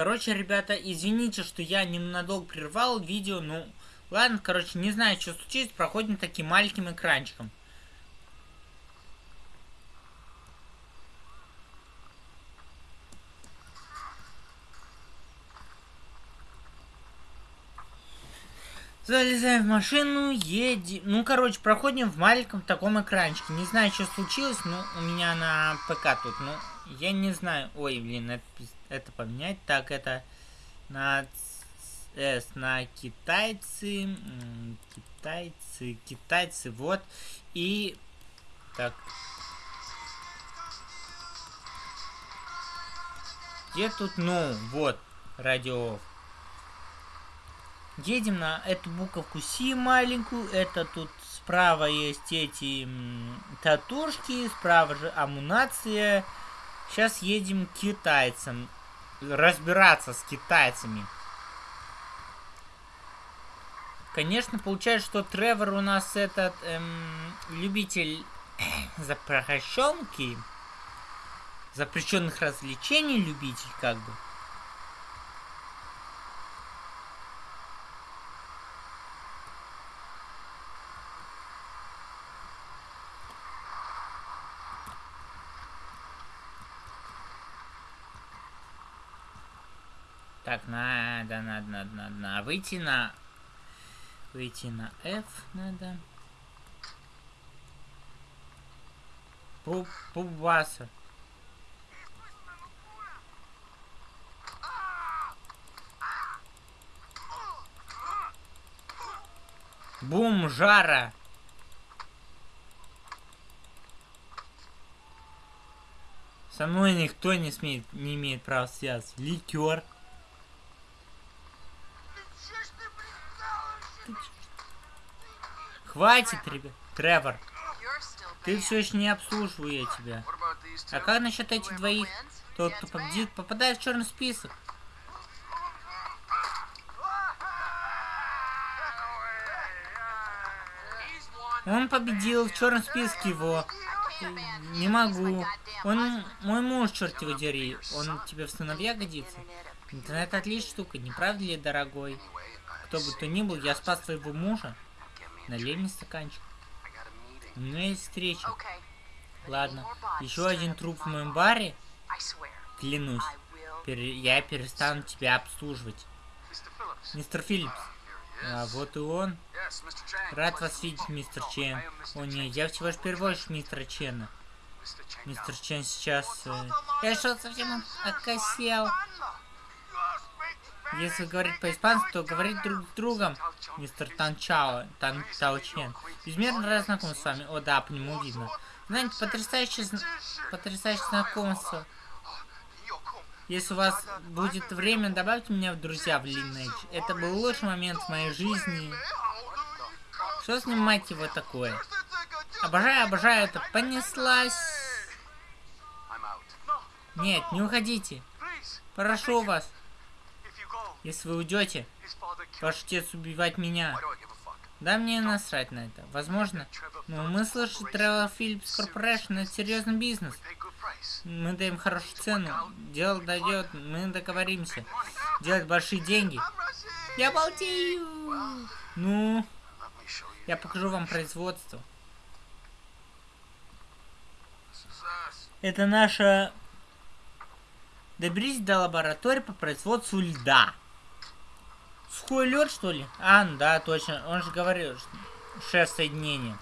Короче, ребята, извините, что я ненадолго прервал видео, ну, ладно, короче, не знаю, что случилось, проходим таким маленьким экранчиком. Залезаем в машину, едем. Ну, короче, проходим в маленьком таком экранчике. Не знаю, что случилось, но у меня на ПК тут. Ну, я не знаю. Ой, блин, это, это поменять. Так, это на S, на китайцы. Китайцы, китайцы, вот. И... Так. Где тут, ну, вот, радио Едем на эту буковку Си маленькую. Это тут справа есть эти татушки, справа же амунация. Сейчас едем к китайцам. Разбираться с китайцами. Конечно, получается, что Тревор у нас этот эм, любитель запрещенки, запрещенных развлечений любитель, как бы. Так, надо, надо, надо, надо, надо. Выйти на... Выйти на F надо. Пу Пубаса. Бум, жара. Со мной никто не смеет, не имеет права связаться. Ликер. Хватит. Тревор. Ты все еще не обслуживаю я тебя. А как насчет этих двоих? Тот, кто победит, попадает в черный список. Он победил в черном списке его. Не могу. Он мой муж, черт его дери. Он тебе в сыновья годится? Интернет отличная штука, не правда ли, дорогой? Кто бы то ни был, я спас своего мужа. Налей мне стаканчик. У меня есть встреча. Ладно. Еще один труп в моем баре? Клянусь. Пер я перестану тебя обслуживать. Мистер Филлипс. А вот и он. Рад вас видеть, мистер Чен. О нет, я всего лишь переводчик мистера Чена. Мистер Чен сейчас... Э... Я что, совсем окосел? Если говорить по-испански, то говорить друг с другом, мистер Танчао, Тан Тао Чен. Безмерно рад знакомиться с вами. О, да, по нему видно. Знаете, потрясающее, потрясающее знакомство. Если у вас будет время, добавьте меня в друзья в Lineage. Это был лучший момент в моей жизни. Что с ним, мать его, такое? Обожаю, обожаю это. Понеслась. Нет, не уходите. Прошу вас. Если вы уйдете, ваш отец убивать меня. Да мне насрать на это. Возможно. Но мы слышим Travel Philips Corporation это серьезный бизнес. Мы даем хорошую цену. Дело дойдет, мы договоримся. Делать большие деньги. Я балдею. Ну, я покажу вам производство. Это наша... Доберись до лаборатории по производству льда. Сухой лед, что ли? А, да, точно. Он же говорил, шеф соединения.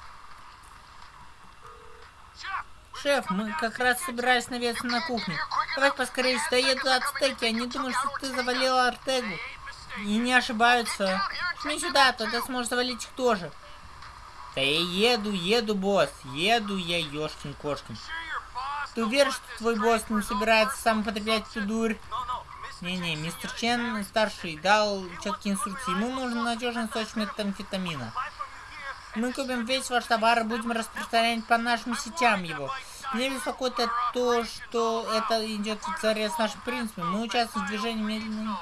Шеф, мы как раз собирались наведаться на кухню. Давай поскорее сюда едут ацтеки. Они думают, что ты завалил Артегу. И не ошибаются. Жми сюда, тогда сможешь завалить их тоже. Да я еду, еду, босс. Еду я, ёшкин-кошкин. Ты уверен, что твой босс не собирается сам употреблять эту дурь? Не-не, мистер Чен старший дал четкие инструкции. Ему нужен надежный источник метамфетамина. Мы купим весь ваш товар и будем распространять по нашим сетям его. Меня беспокоит то, что это идет в царе с нашим принципом. Мы участвуем в движении медленно.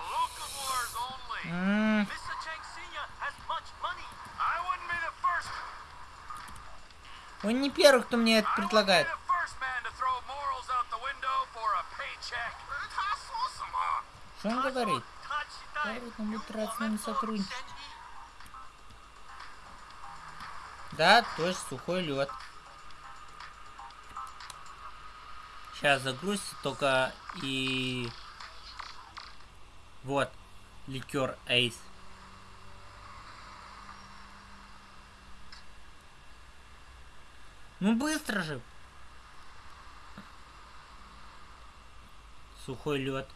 Он не первый, кто мне это предлагает. Что он говорит? Говорит, он будет рад с нами сотрудничать. Да, точно, сухой лед. Сейчас загрузится только и... Вот, ликер Эйс. Ну быстро же. Сухой лед.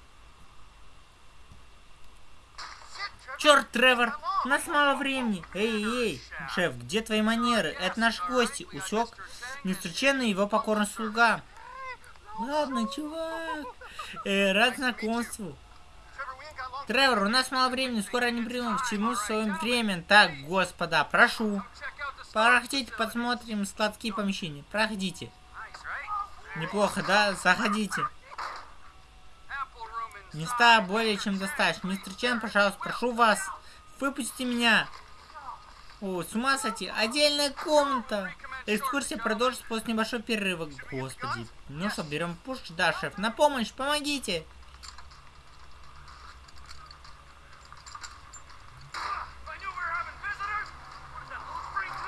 Черт, Тревор, у нас мало времени. Эй, эй, шеф, где твои манеры? Это наши гости. Усек? И его покорный слуга. Ладно, чувак. Э, рад знакомству. Тревор, у нас мало времени, скоро они придут к чему в своем время. Так, господа, прошу. Проходите, посмотрим складские помещения. Проходите. Неплохо, да? Заходите. Места более чем достаточно. Мистер Чен, пожалуйста, прошу вас. Выпустите меня. О, с ума сойти. Отдельная комната. Экскурсия продолжится после небольшого перерыва. Господи. Ну что, берем пуш? Да, шеф. На помощь, помогите.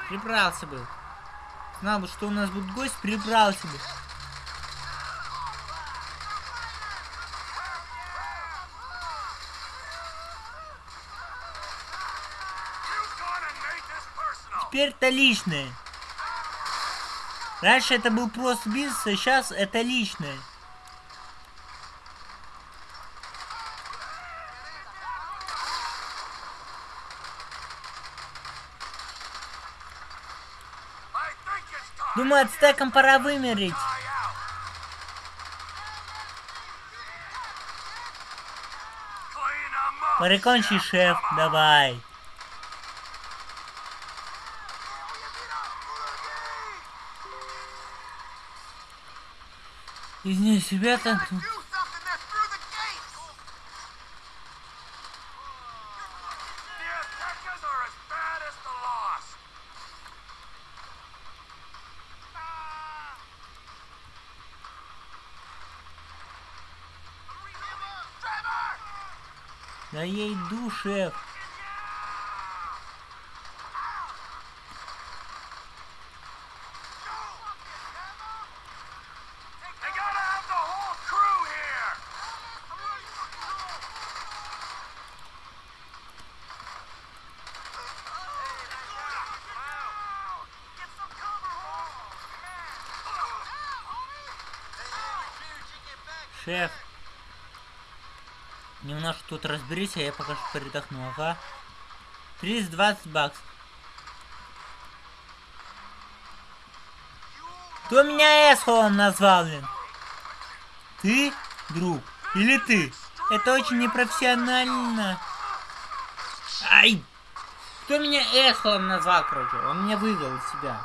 Прибрался бы. Знал бы, что у нас будет гость, прибрался бы. Теперь это личное. Раньше это был просто бизнес, а сейчас это личное. Думаю, ацтекам пора вымереть. Прикончи, шеф, давай. Извиняюсь, ребята. Да я иду, шеф. Немножко тут разберись, а я пока что передохну, ага. 320 баксов. Кто меня Эсхолом назвал, блин? Ты, друг? Или ты? Это очень непрофессионально. Ай! Кто меня Эсхолом назвал, короче? Он меня вывел из себя.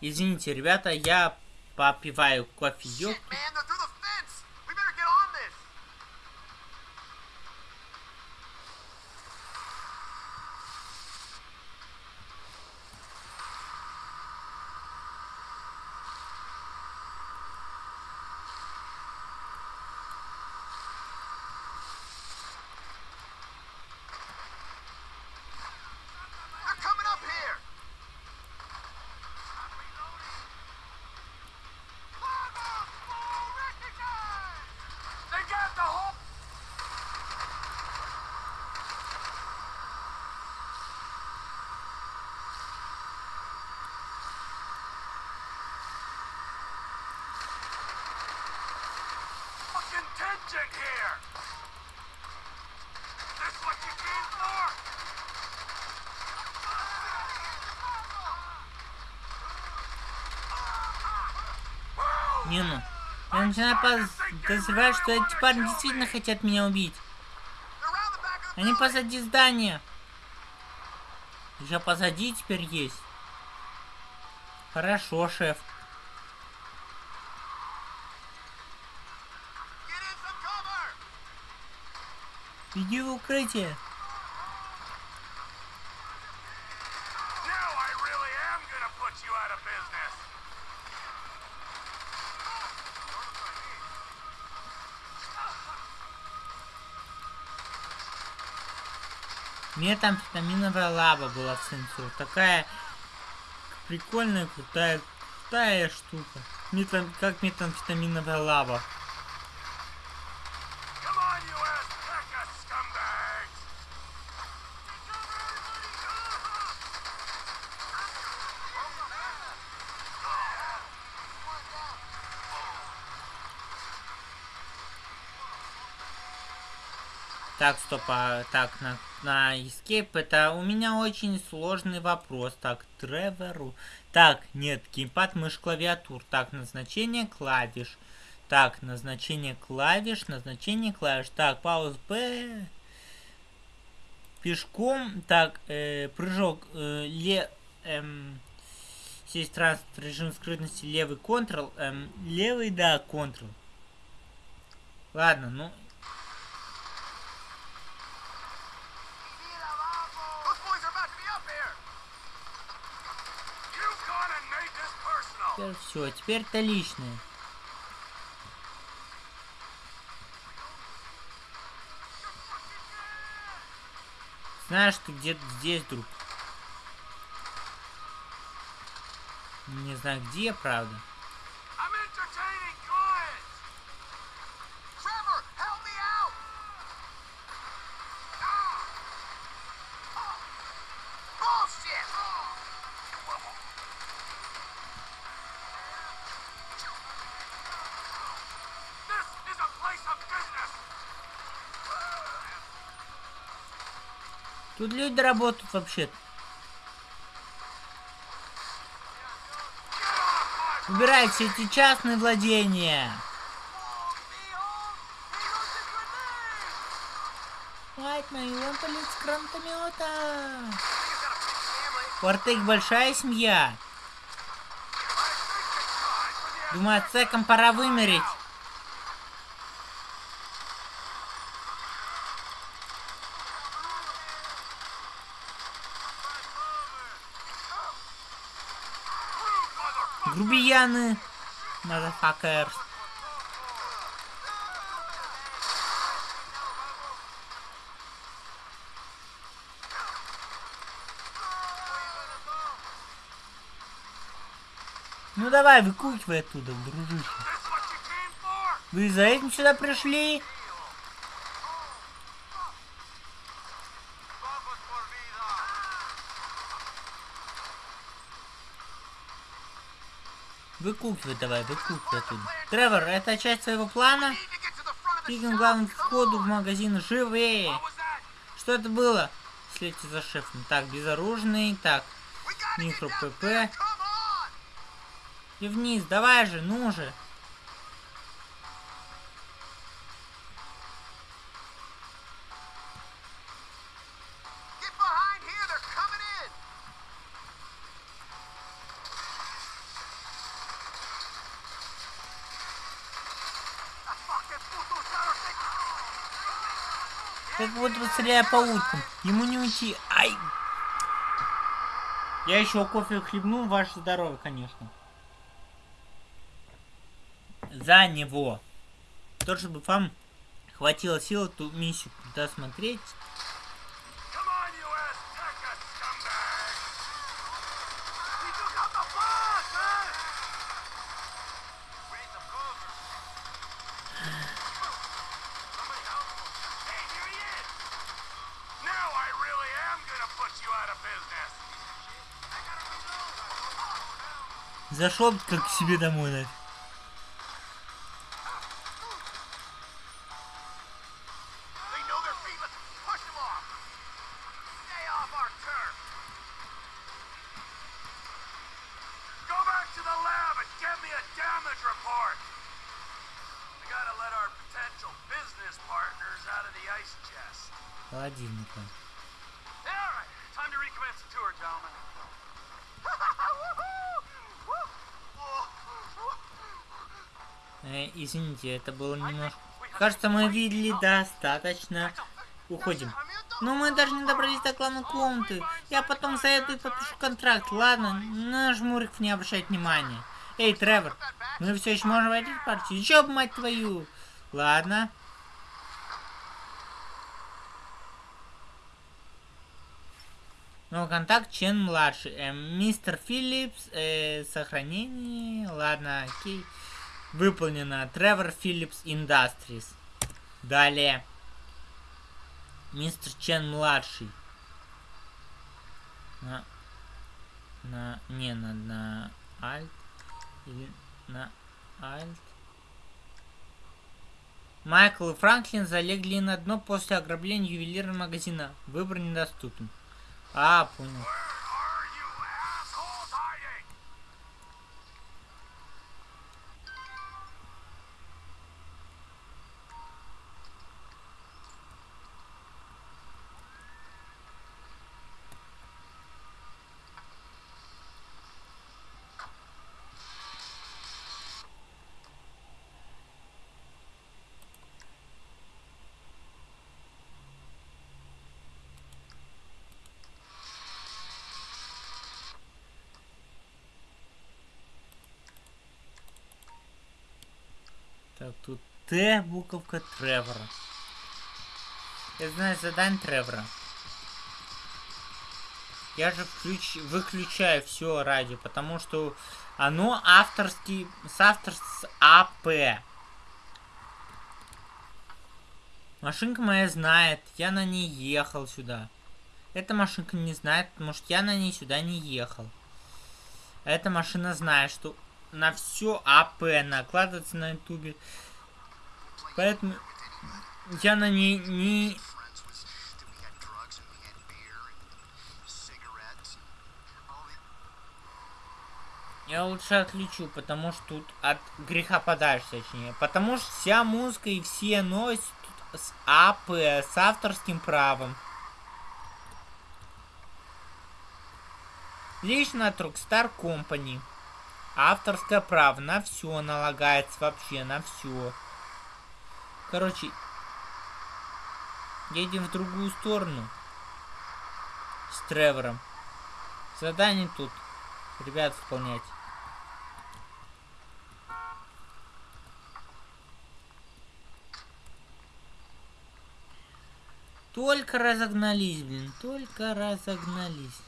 Извините, ребята, я Papi vai com a filho. Не ну. Я начинаю подозревать, что эти парни действительно хотят меня убить. Они позади здания. Еще позади теперь есть. Хорошо, шеф. Иди в укрытие. Мне там витаминовая лава была в сенсу. Такая прикольная, крутая, крутая штука. Метан, как метамфетаминовая лаба. Так, стоп, а, так, на, на Escape это у меня очень сложный вопрос. Так, Тревору. Так, нет, геймпад, мышь, клавиатур. Так, назначение клавиш. Так, назначение клавиш, назначение клавиш. Так, пауз Б. Пешком. Так, э, прыжок. Э, ле, эм, сесть транспорт, режим скрытности, левый контрол. Эм, левый, да, контрол. Ладно, ну, Теперь все, теперь это личное. Знаешь, ты где-то здесь, друг. Не знаю где, правда. Тут люди работают вообще-то. Убирайте эти частные владения. Он полет с гранатомета. У Артек большая семья. Думаю, отцекам пора вымереть. Грубияны. Motherfuckers. Ну давай, выкукивай оттуда, дружище. Вы за этим сюда пришли? Выкукивай давай, выкукивай оттуда. Тревор, это часть твоего плана? Shop. главным входу в магазин живее. Что это было? Следите за шефом. Так, безоружный. Так, микро ПП. И вниз, давай же, ну же. Стреляя по уткам. Ему не уйти. Ай! Я еще кофе хлебну, ваше здоровье, конечно. За него. То, чтобы вам хватило сил эту миссию досмотреть. Зашел как к себе домой, нафиг. They извините, это было немножко... Кажется, мы видели достаточно. Уходим. Но мы даже не добрались до главной комнаты. Я потом заеду и подпишу контракт, ладно? На жмуриков не обращать внимания. Эй, Тревор, мы все еще можем войти в партию. Еще бы, мать твою. Ладно. Ну, контакт Чен младший. Э, мистер Филлипс, э, сохранение. Ладно, окей. Выполнено. Тревор Филлипс Industries. Далее. Мистер Чен младший. На, на, не, на, на Alt. Или на Alt. Майкл и Франклин залегли на дно после ограбления ювелирного магазина. Выбор недоступен. А, понял. Тут Т, буковка Тревора. Я знаю задание Тревора. Я же включ... выключаю все радио, потому что оно авторский, с автор с АП. Машинка моя знает, я на ней ехал сюда. Эта машинка не знает, потому что я на ней сюда не ехал. А Эта машина знает, что на все АП накладывается на ютубе. Поэтому я на ней не... Я лучше отключу, потому что тут от греха подальше, точнее. Потому что вся музыка и все новости тут с АП, с авторским правом. Лично от Rockstar Company. Авторское право на все налагается вообще, на все. Короче, едем в другую сторону. С Тревором. Задание тут, ребят, выполнять. Только разогнались, блин, только разогнались.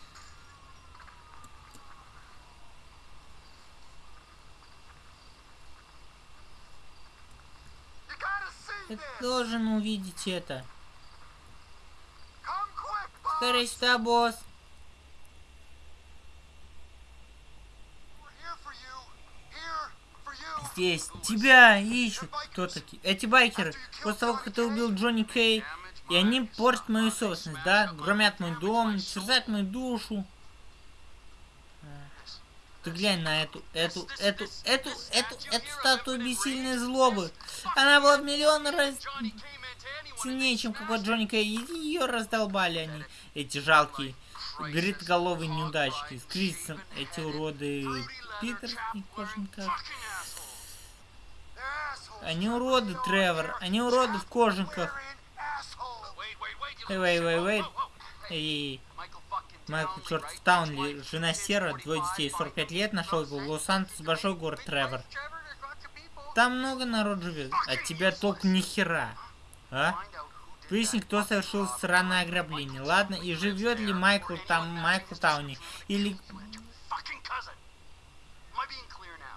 Ты должен увидеть это. Скорее сюда, босс. Здесь тебя ищут. Кто такие? Эти байкеры. После того, как ты убил Джонни Кей, и они портят мою собственность, да? Громят мой дом, терзают мою душу. Ты глянь на эту, эту, эту, эту, эту, эту статую бессильной злобы. Она была в миллион раз сильнее, чем какой Джонни Кей. И ее раздолбали они, эти жалкие бритоголовые неудачки. С Крисом эти уроды Питер и кожанках. Они уроды, Тревор. Они уроды в кожанках. Эй, вей, вей, вей. Эй, Майкл в Таунли, жена Сера, двое детей, 45 лет, нашел его в Лос-Сантос, большой город Тревор. Там много народ живет, а тебя толк ни хера. А? Выясни, кто совершил сраное ограбление. Ладно, и живет ли Майкл там, Майкл Тауни? Или...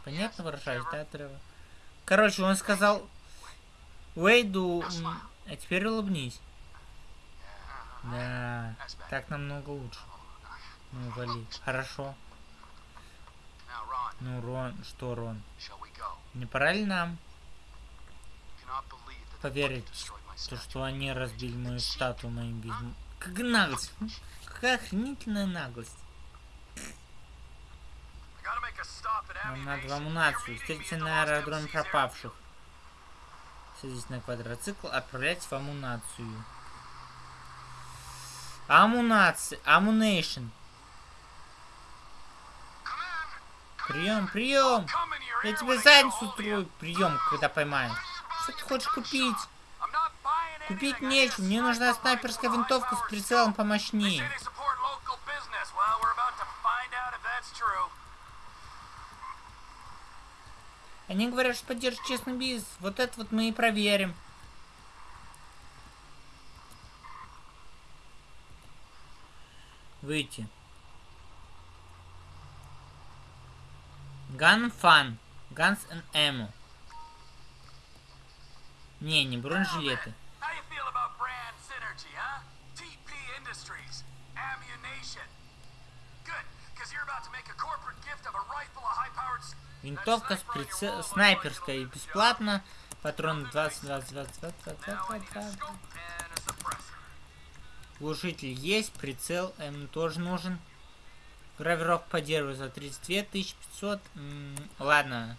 Понятно выражаюсь, да, Тревор? Короче, он сказал Уэйду, а теперь улыбнись. Да, так намного лучше. Ну, вали. Хорошо. Ну, Рон, что, Рон? Не пора ли нам поверить, то, что они разбили мою статую моим без... Как наглость! Какая охренительная наглость. Нам надо в амунацию. The на аэродроме пропавших. Садись на квадроцикл, отправлять в амунацию. Амунация. Амунейшн. Прием, прием! Я тебе задницу get a hold of строю. you. Прием, когда поймаю. Что ты хочешь купить? Купить нечего. Мне нужна снайперская винтовка с прицелом помощнее. Они говорят, что поддерживают честный бизнес. Вот это вот мы и проверим. Выйти. Gun Fun. Guns and Ammo. Не, не бронежилеты. Винтовка с прице... снайперская бесплатно. Патрон 20, 20, 20, 20, 20, Now I need a 20, 20. scope and a suppressor. Глушитель есть, прицел М тоже нужен. Гравировка по дереву за 32 500. М, ладно.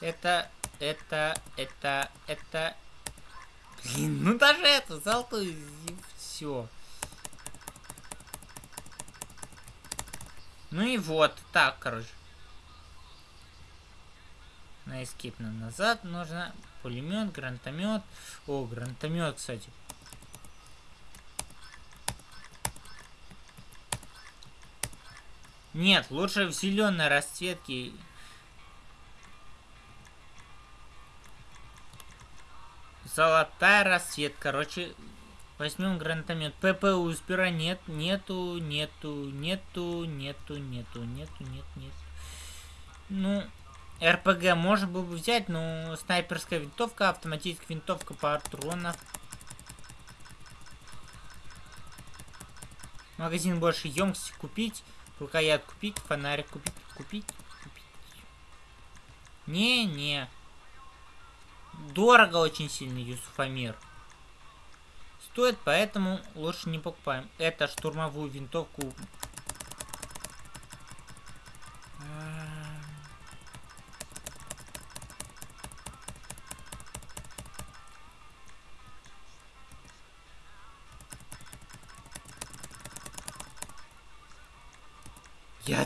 Это, это, это, это... Блин, ну даже это, золотую, все. Ну и вот, так, короче. На эскип нам назад нужно. Пулемет, гранатомет. О, гранатомет, кстати. Нет, лучше в зеленой расцветке. Золотая расцветка. Короче, возьмем гранатомет. ППУ спира нет, нету, нету, нету, нету, нету, нету, нет, нет. Ну, РПГ можно было бы взять, но снайперская винтовка, автоматическая винтовка патронов. Магазин больше емкости купить. Рукоят купить, фонарик купить, купить, купить. Не-не. Дорого очень сильно, Юсуфамир. Стоит, поэтому лучше не покупаем. Это штурмовую винтовку.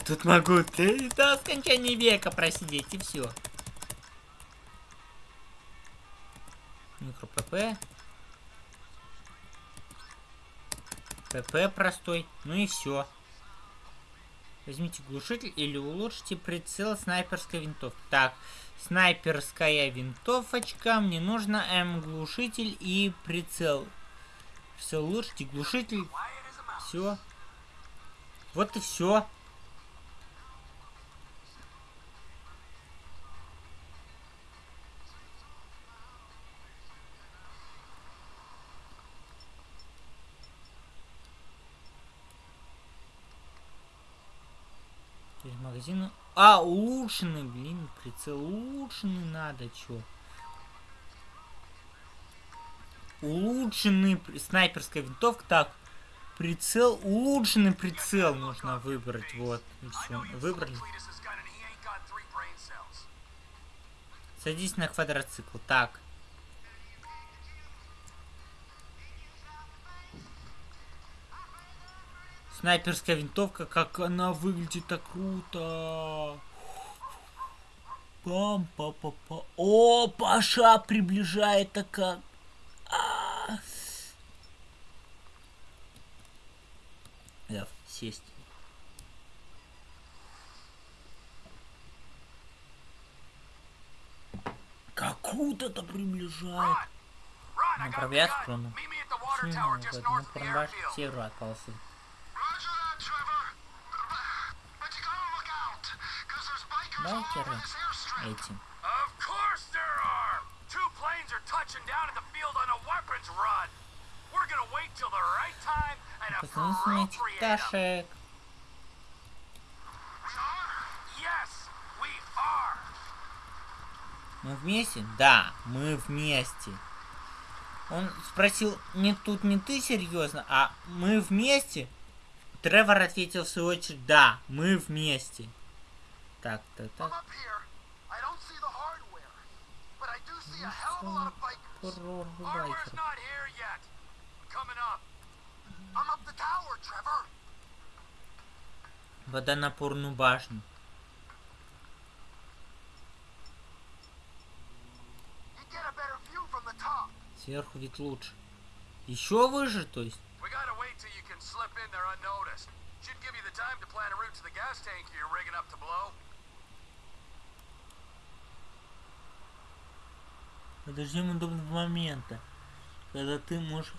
Тут могу ты до скончания века просидеть и все. Микро ПП. ПП простой. Ну и все. Возьмите глушитель или улучшите прицел снайперской винтовки. Так, снайперская винтовочка. Мне нужно М глушитель и прицел. Все, улучшите глушитель. Все. Вот и все. Через магазин. А, улучшенный, блин, прицел улучшенный надо, чё? Улучшенный снайперская винтовка. Так, прицел, улучшенный прицел нужно выбрать. Вот, все, выбрали. Садись на квадроцикл. Так. Снайперская винтовка, как она выглядит так круто. пам па па па О, Паша приближает так как. А. Да, сесть. Как круто-то приближает. Run, I got Направляй the gun. сторону. Meet me at the пташек. We are. Мы вместе? Да, мы вместе. Он спросил, не тут не ты серьезно, а мы вместе? Тревор ответил в свою очередь, да, мы вместе. Так, так, так. Hardware's байкер. tower, Trevor. Водонапорную башню. Сверху ведь лучше. Еще выше, то есть. Should give you the time to plan a route to the gas tank you're rigging up to blow. Подождем удобного момента, когда ты можешь...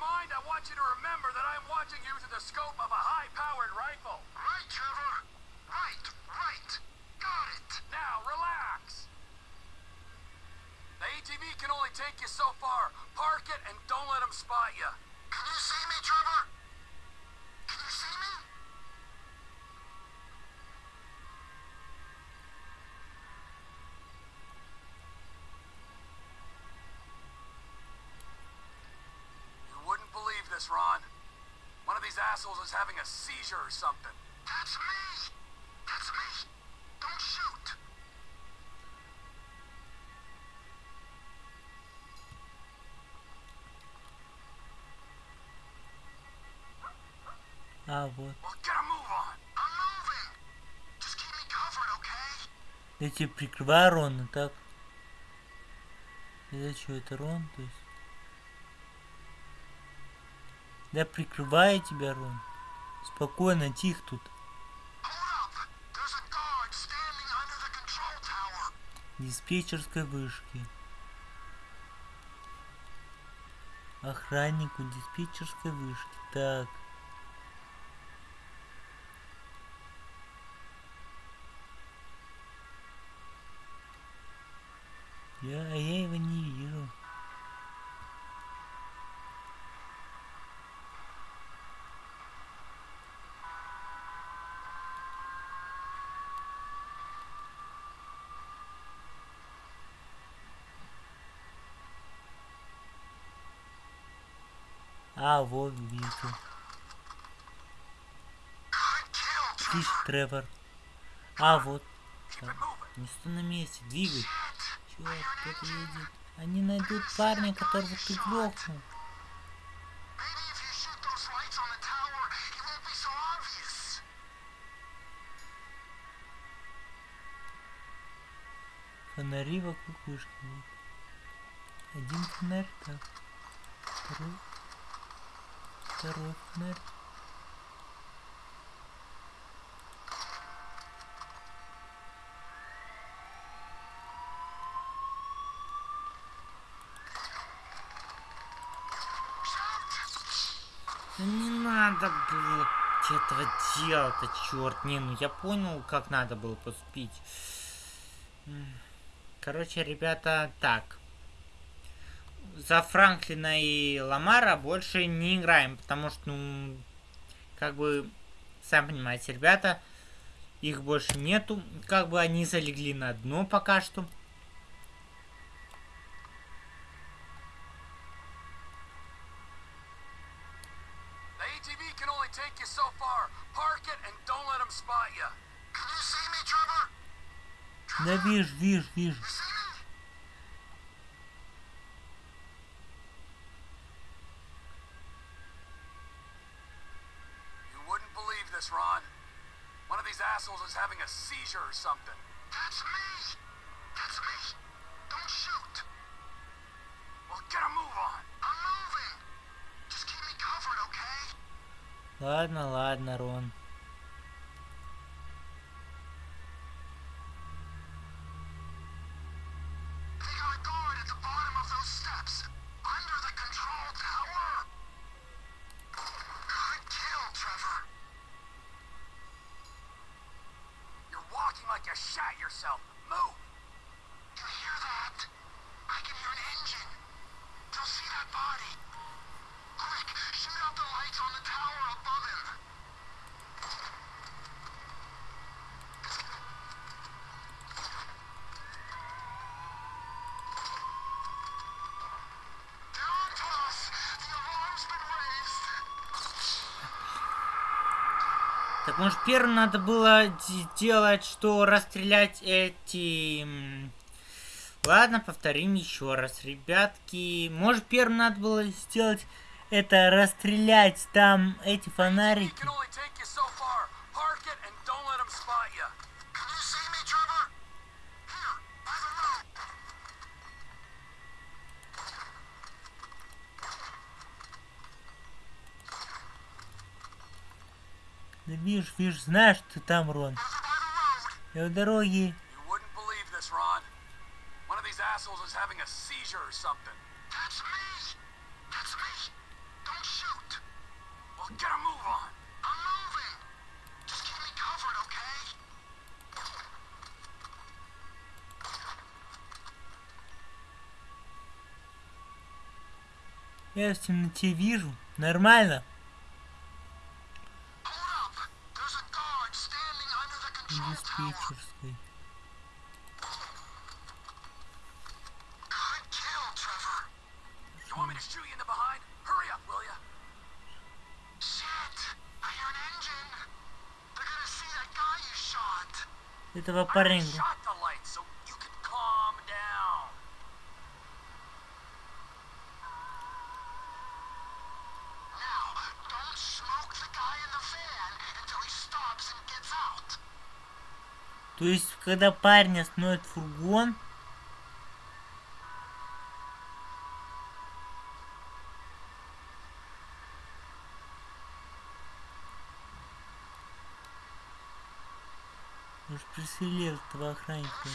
Mind, I want you to remember that I'm watching you through the scope of a having a seizure or something. That's me. That's me. Don't shoot. А, вот. Well, get a move on. I'm moving. Just keep me covered, okay? Я тебя прикрываю, Рон, и так. Это что, это Рон, то есть? Я прикрываю тебя, Рон. Спокойно, тихо тут. Диспетчерской вышки. Охраннику диспетчерской вышки. Так. А, вот Trevor. Слышь, Тревор. А, вот. Так. Не стой на месте, двигай. Черт, кто-то едет. Они найдут парня, которого ты грохнул. Фонари вокруг вышки. Один фонарь, так. Второй. Второй фонарь. Не надо было этого делать-то, черт. Не, ну я понял, как надо было поступить. Короче, ребята, так. За Франклина и Ламара больше не играем, потому что, ну, как бы, сами понимаете, ребята, их больше нету. Как бы они залегли на дно пока что. The ATV can only or something. That's me. That's me. Don't shoot. Well, get a move on. I'm moving. Just keep me covered, okay? Ладно, ладно, Рон. Like you shat yourself. Move. Может первым надо было д- делать, что расстрелять эти... Ладно, повторим еще раз, ребятки. Может первым надо было сделать это расстрелять там эти фонарики. знаешь, же знаешь, ты там, Рон. Я в дороге. Я в темноте вижу. Нормально. этого паренька. То есть, когда парень остановит фургон, застрелил этого охранника.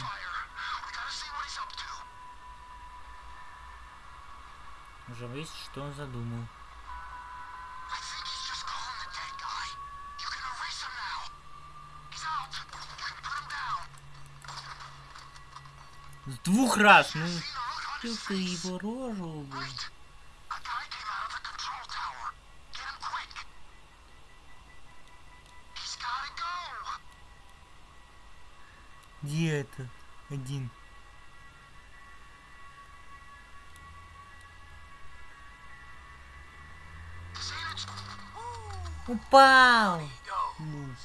Уже выяснить, что он задумал. С двух раз, ну... Ты его рожу, блин. Где это? Один. Упал! Муж.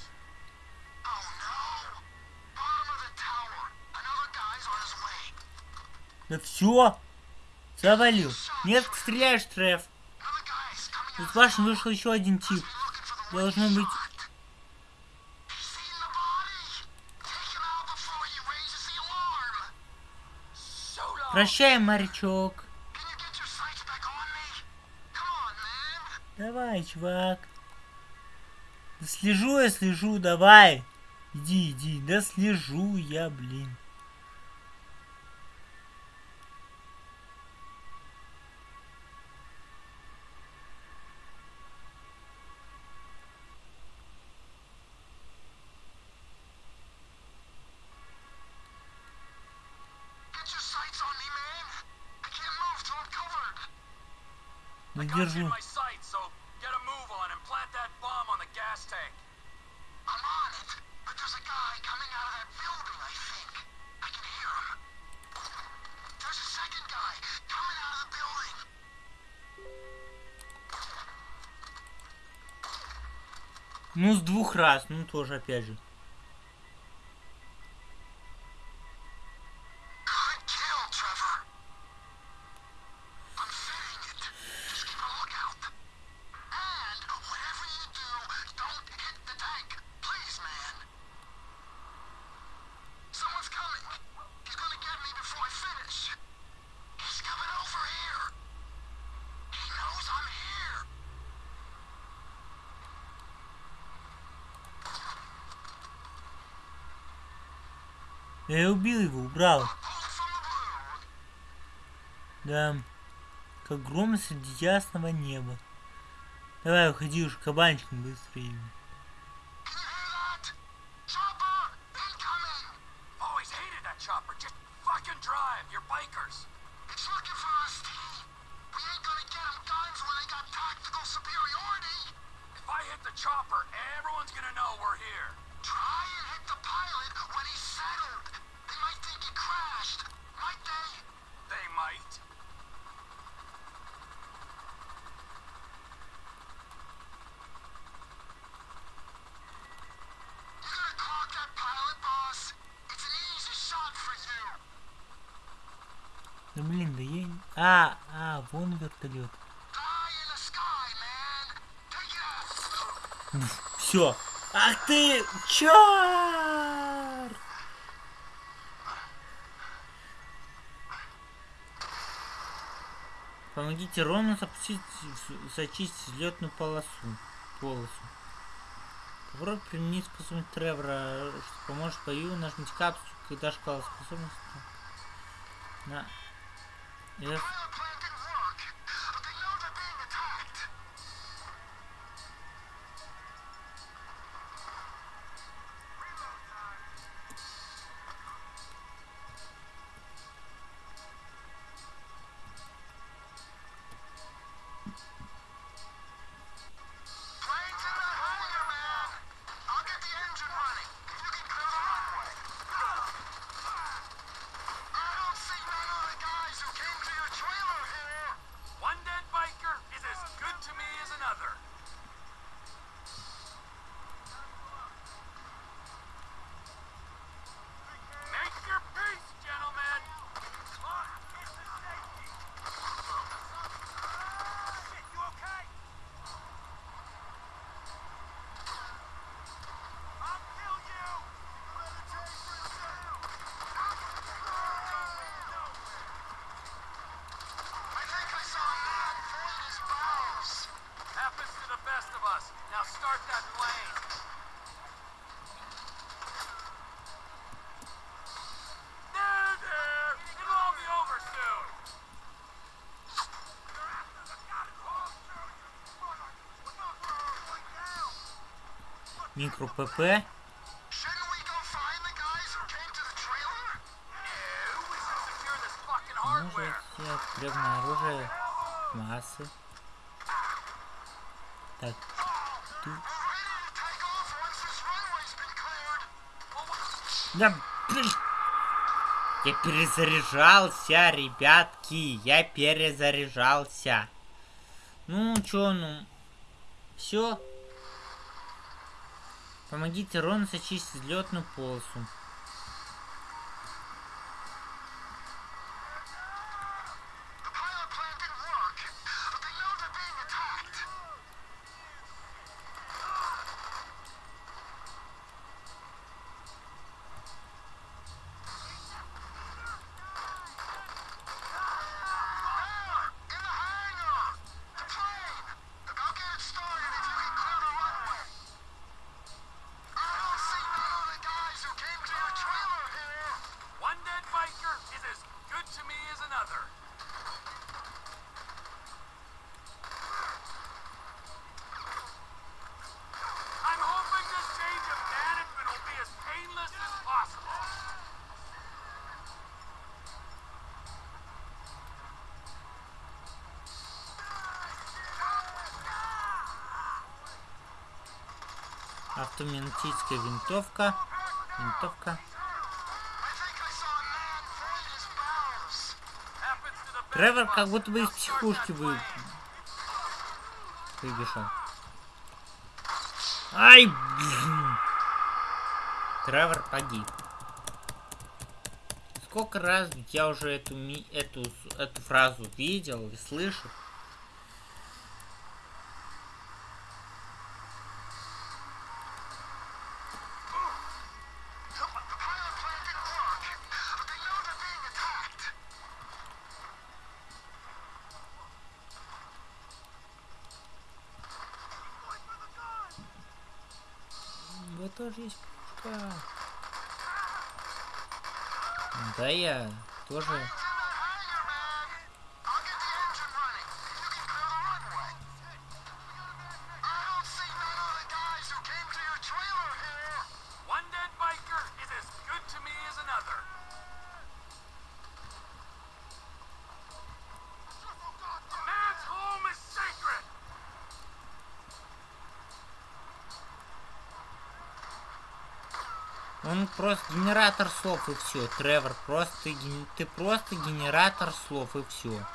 Да все! Завалил. Нет, стреляешь, Треф. Из башни вышел еще один тип. Должно быть Прощай, морячок. Давай, чувак. Да слежу я, слежу, давай. Иди, иди. Да слежу я, блин. держу. Ну, с двух раз, ну тоже опять же. Я убил его, убрал. Да. Как гром среди ясного неба. Давай, уходи уж кабанчиком быстрее. А, а, вон вертолет. Все. Ах ты, черт! Помогите Рону запустить, зачистить взлетную полосу. полосу. Попробуй применить способность Тревора, что поможет бою нажмите капсулу, когда шкала способности. На Yeah. Микро ПП. Может, древное оружие массы. Так. Да. Я перезаряжался, ребятки. Я перезаряжался. Ну, чё, ну... Все, Помогите Рону зачистить взлетную полосу. Тактическая винтовка. Винтовка. Тревор как будто бы из психушки вы... выбежал. Ай! Блин. Тревор погиб. Сколько раз я уже эту, ми... эту, эту фразу видел и слышал? тоже есть пушка. Да я тоже просто генератор слов и все. Тревор, просто ты, просто генератор слов и все.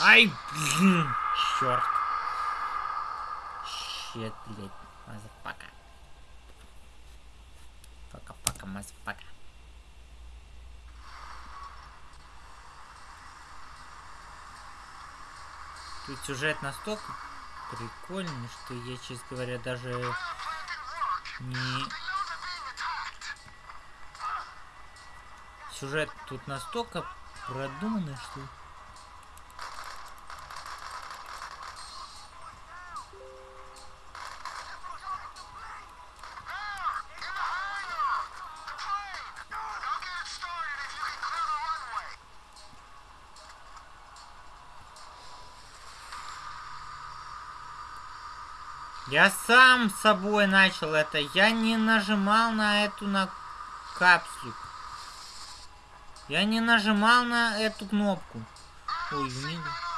Ай, блин, черт. Щет, блядь, мазапака. Пока-пока, мазапака. Тут сюжет настолько прикольно, что я, честно говоря, даже не... Сюжет тут настолько продуманный, что... Я сам собой начал это. Я не нажимал на эту на капсулу. Я не нажимал на эту кнопку. Ой, извините.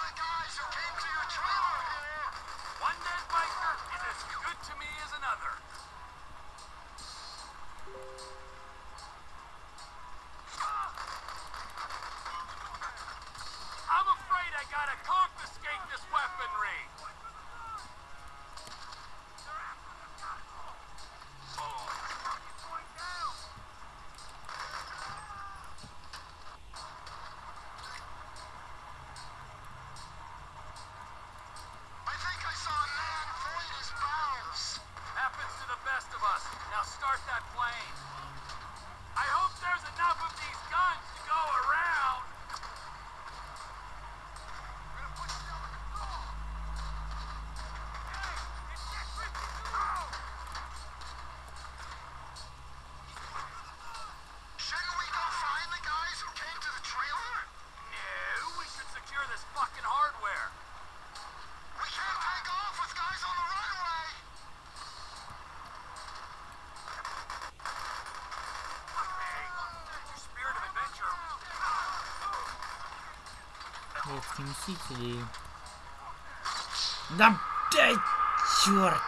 Детские мстители. Да, да, черт!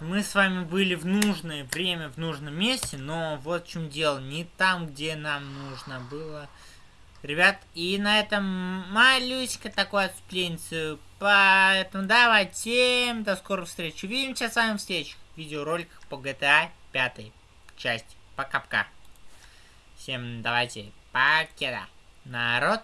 Мы с вами были в нужное время, в нужном месте, но вот в чем дело, не там, где нам нужно было. Ребят, и на этом малюська такое отступление. Поэтому давайте до скорых встреч. Увидимся с вами в следующих видеороликах по GTA 5 части. Пока-пока. Всем давайте покеда. Народ.